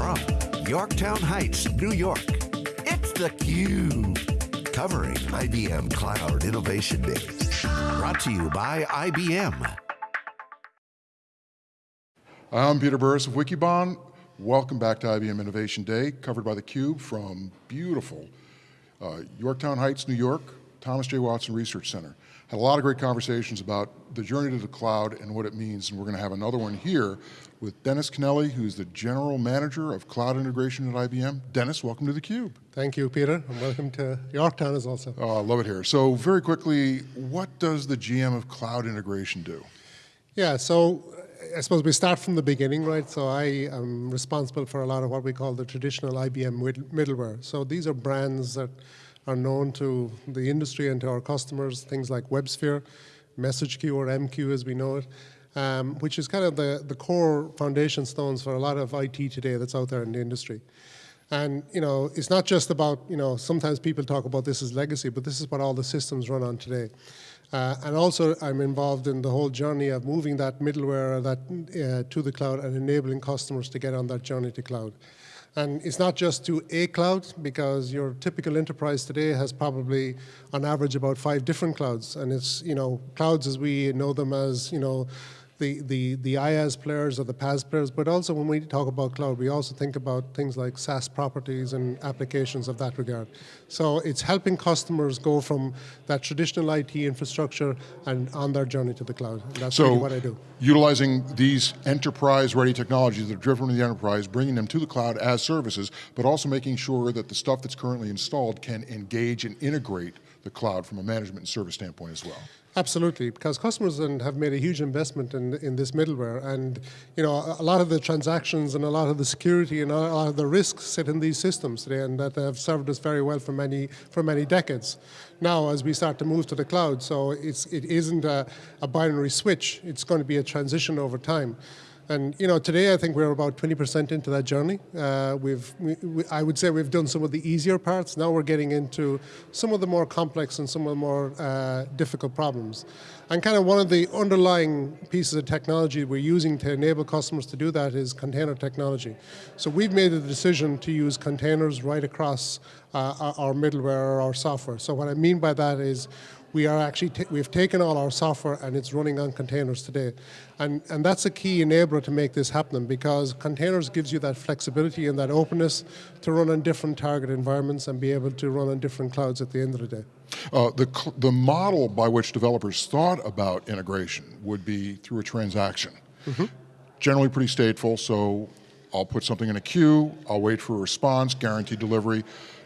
from Yorktown Heights, New York, it's theCUBE. Covering IBM Cloud Innovation Day. Brought to you by IBM. I'm Peter Burris of Wikibon. Welcome back to IBM Innovation Day, covered by theCUBE from beautiful uh, Yorktown Heights, New York, Thomas J. Watson Research Center. Had a lot of great conversations about the journey to the cloud and what it means, and we're going to have another one here with Denis Kennelly, who's the General Manager of Cloud Integration at IBM. Denis, welcome to theCUBE. Thank you, Peter, and welcome to Yorktown as also. Oh, I love it here. So very quickly, what does the GM of Cloud Integration do? Yeah, so I suppose we start from the beginning, right? So I am responsible for a lot of what we call the traditional IBM middleware. So these are brands that are known to the industry and to our customers, things like WebSphere, message queue or MQ as we know it, um, which is kind of the, the core foundation stones for a lot of IT today that's out there in the industry. And you know, it's not just about, you know, sometimes people talk about this as legacy, but this is what all the systems run on today. Uh, and also I'm involved in the whole journey of moving that middleware that, uh, to the cloud and enabling customers to get on that journey to cloud. And it's not just to a cloud, because your typical enterprise today has probably, on average, about five different clouds. And it's, you know, clouds as we know them as, you know, the, the, the IaaS players or the PaaS players, but also when we talk about cloud, we also think about things like SaaS properties and applications of that regard. So it's helping customers go from that traditional IT infrastructure and on their journey to the cloud. And that's so really what I do. utilizing these enterprise-ready technologies that are driven from the enterprise, bringing them to the cloud as services, but also making sure that the stuff that's currently installed can engage and integrate the cloud from a management and service standpoint as well. Absolutely, because customers have made a huge investment in, in this middleware and you know, a lot of the transactions and a lot of the security and a lot of the risks sit in these systems today and that have served us very well for many, for many decades. Now as we start to move to the cloud, so it's, it isn't a, a binary switch, it's going to be a transition over time. And you know, today I think we're about 20% into that journey. Uh, we've, we, we, I would say we've done some of the easier parts. Now we're getting into some of the more complex and some of the more uh, difficult problems. And kind of one of the underlying pieces of technology we're using to enable customers to do that is container technology. So we've made the decision to use containers right across uh, our middleware or our software. So what I mean by that is we are actually, we've taken all our software and it's running on containers today. And, and that's a key enabler to make this happen because containers gives you that flexibility and that openness to run on different target environments and be able to run on different clouds at the end of the day. Uh, the, the model by which developers thought about integration would be through a transaction. Mm -hmm. Generally pretty stateful, so I'll put something in a queue, I'll wait for a response, guaranteed delivery.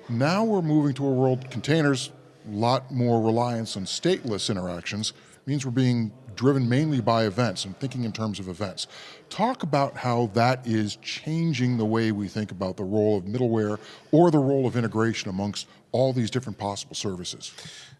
Now we're moving to a world, containers lot more reliance on stateless interactions means we're being driven mainly by events and thinking in terms of events. Talk about how that is changing the way we think about the role of middleware or the role of integration amongst all these different possible services.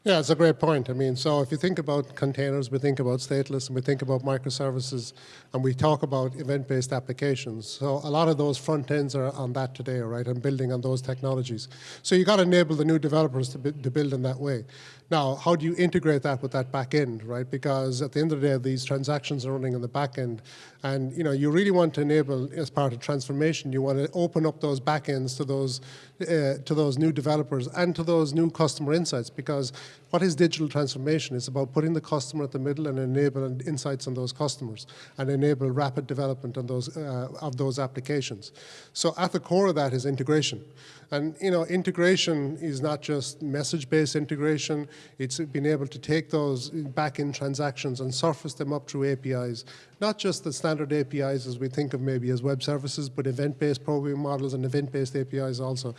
Yeah, it's a great point. I mean, so if you think about containers, we think about stateless, and we think about microservices, and we talk about event-based applications. So a lot of those front ends are on that today, right, and building on those technologies. So you got to enable the new developers to, to build in that way. Now, how do you integrate that with that back end, right? Because at the end of the day, these transactions are running on the back end. And you know, you really want to enable, as part of transformation, you want to open up those back ends to those, uh, to those new developers and to those new customer insights. Because what is digital transformation? It's about putting the customer at the middle and enabling insights on those customers and enable rapid development on those, uh, of those applications. So at the core of that is integration. And you know, integration is not just message-based integration, it's being able to take those back-end transactions and surface them up through APIs. Not just the standard APIs as we think of maybe as web services, but event-based programming models and event-based APIs also.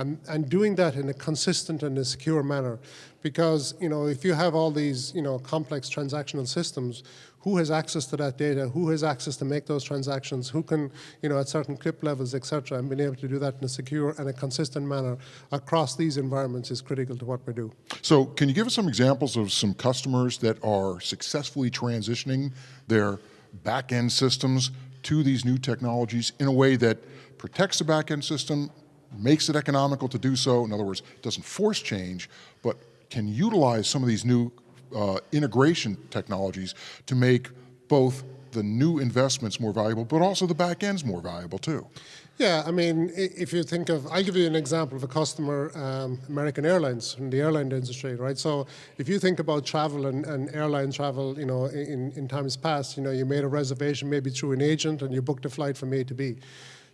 And, and doing that in a consistent and a secure manner. Because you know, if you have all these you know, complex transactional systems, who has access to that data, who has access to make those transactions, who can, you know, at certain CRIP levels, et cetera, and being able to do that in a secure and a consistent manner across these environments is critical to what we do. So can you give us some examples of some customers that are successfully transitioning their back-end systems to these new technologies in a way that protects the back-end system, makes it economical to do so, in other words, doesn't force change, but can utilize some of these new uh, integration technologies to make both the new investments more valuable, but also the back end's more valuable too. Yeah, I mean, if you think of, I'll give you an example of a customer, um, American Airlines, in the airline industry, right? So if you think about travel and, and airline travel, you know, in, in times past, you know, you made a reservation maybe through an agent and you booked a flight from A to B.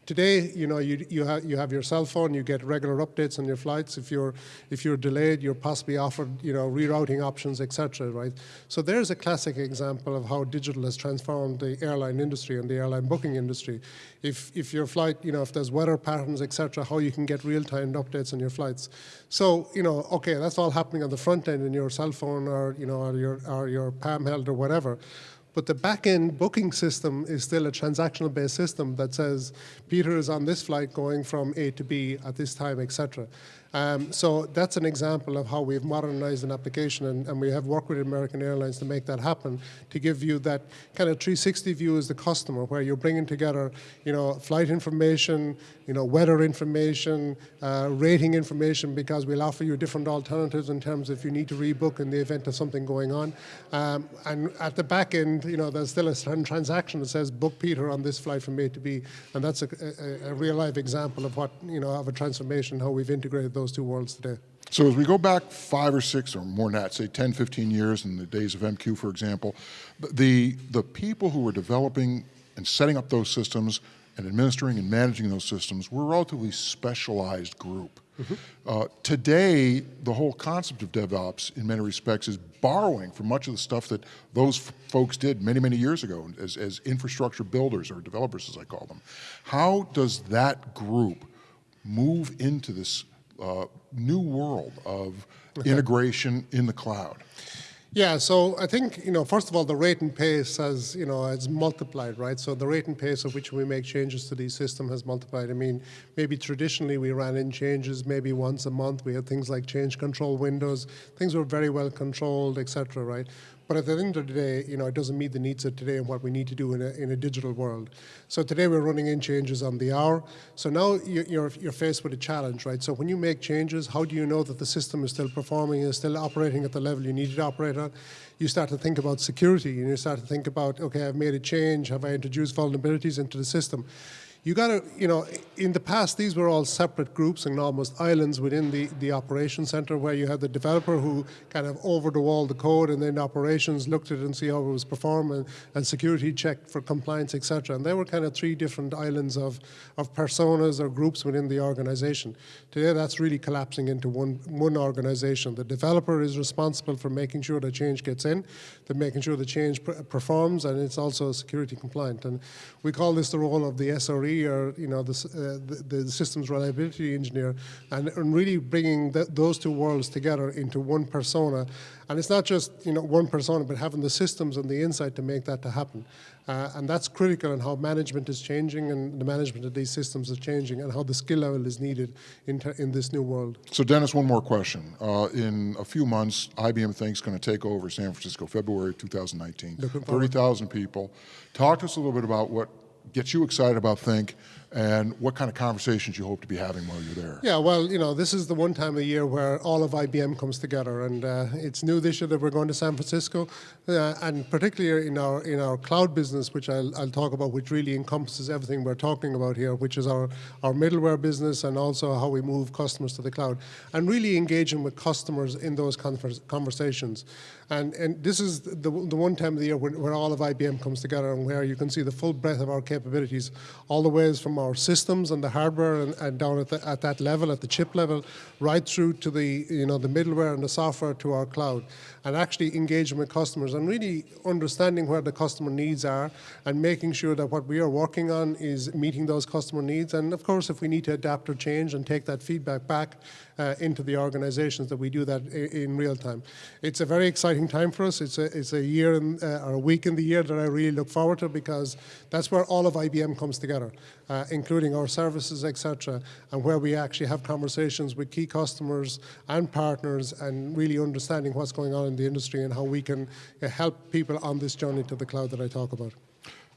Today, you know, you, you, have, you have your cell phone, you get regular updates on your flights. If you're, if you're delayed, you're possibly offered, you know, rerouting options, etc. right? So there's a classic example of how digital has transformed the airline industry and the airline booking industry. If, if your flight, you know, if there's weather patterns, etc., how you can get real-time updates on your flights. So, you know, okay, that's all happening on the front end in your cell phone or, you know, or your, or your palm held or whatever. But the back-end booking system is still a transactional-based system that says Peter is on this flight going from A to B at this time, etc. Um, so that's an example of how we've modernized an application and, and, we have worked with American Airlines to make that happen, to give you that kind of 360 view as the customer where you're bringing together, you know, flight information, you know, weather information, uh, rating information because we'll offer you different alternatives in terms of if you need to rebook in the event of something going on. Um, and at the back end, you know, there's still a transaction that says book Peter on this flight from A to B and that's a, a, a real life example of what, you know, of a transformation, how we've integrated those those two worlds today. So as we go back five or six or more than that, say 10, 15 years in the days of MQ, for example, the, the people who were developing and setting up those systems and administering and managing those systems were a relatively specialized group. Mm -hmm. uh, today, the whole concept of DevOps, in many respects, is borrowing from much of the stuff that those folks did many, many years ago as, as infrastructure builders or developers, as I call them. How does that group move into this uh, new world of integration in the cloud? Yeah, so I think, you know, first of all, the rate and pace has, you know, has multiplied, right? So the rate and pace of which we make changes to these system has multiplied. I mean, maybe traditionally we ran in changes maybe once a month. We had things like change control windows. Things were very well controlled, et cetera, right? But at the end of the day, you know, it doesn't meet the needs of today and what we need to do in a, in a digital world. So today we're running in changes on the hour. So now you're, you're faced with a challenge, right? So when you make changes, how do you know that the system is still performing and still operating at the level you need it to operate at? You start to think about security and you start to think about, okay, I've made a change. Have I introduced vulnerabilities into the system? You got to, you know, in the past, these were all separate groups and almost islands within the, the operation center where you had the developer who kind of over the wall the code and then operations looked at it and see how it was performing and security checked for compliance, etc. And there were kind of three different islands of, of personas or groups within the organization. Today, that's really collapsing into one, one organization. The developer is responsible for making sure the change gets in, the making sure the change performs, and it's also security compliant. And we call this the role of the SRE or you know the, uh, the, the, systems reliability engineer, and, and really bringing those two worlds together into one persona. And it's not just you know one persona, but having the systems and the insight to make that to happen. Uh, and that's critical in how management is changing and the management of these systems is changing and how the skill level is needed in, in this new world. So Denis, one more question. Uh, in a few months, IBM thinks going to take over San Francisco, February 2019. 30,000 people. Talk to us a little bit about what gets you excited about Think and what kind of conversations you hope to be having while you're there. Yeah, well, you know, this is the one time of year where all of IBM comes together, and uh, it's new this year that we're going to San Francisco, uh, and particularly in our in our cloud business, which I'll, I'll talk about, which really encompasses everything we're talking about here, which is our our middleware business and also how we move customers to the cloud, and really engaging with customers in those conversations. And, and this is the, the one time of the year when, where all of IBM comes together and where you can see the full breadth of our capabilities, all the ways from our systems and the hardware and, and down at, the, at that level, at the chip level, right through to the, you know, the middleware and the software to our cloud. And actually engaging with customers and really understanding where the customer needs are and making sure that what we are working on is meeting those customer needs. And of course, if we need to adapt or change and take that feedback back uh, into the organizations, that we do that in, real time. It's a very exciting exciting time for us. It's a, it's a year in, uh, or a week in the year that I really look forward to because that's where all of IBM comes together, uh, including our services, etc., and where we actually have conversations with key customers and partners and really understanding what's going on in the industry and how we can uh, help people on this journey to the cloud that I talk about.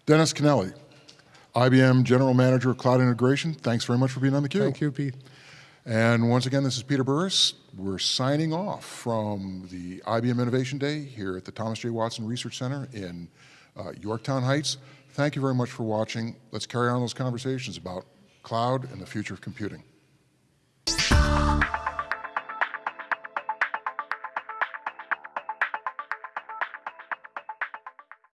Denis Kennelly, IBM General Manager of Cloud Integration, thanks very much for being on the theCUBE. Thank you, Pete. And once again, this is Peter Burris. We're signing off from the IBM Innovation Day here at the Thomas J. Watson Research Center in Uh, Yorktown Heights, thank you very much for watching. Let's carry on those conversations about cloud and the future of computing.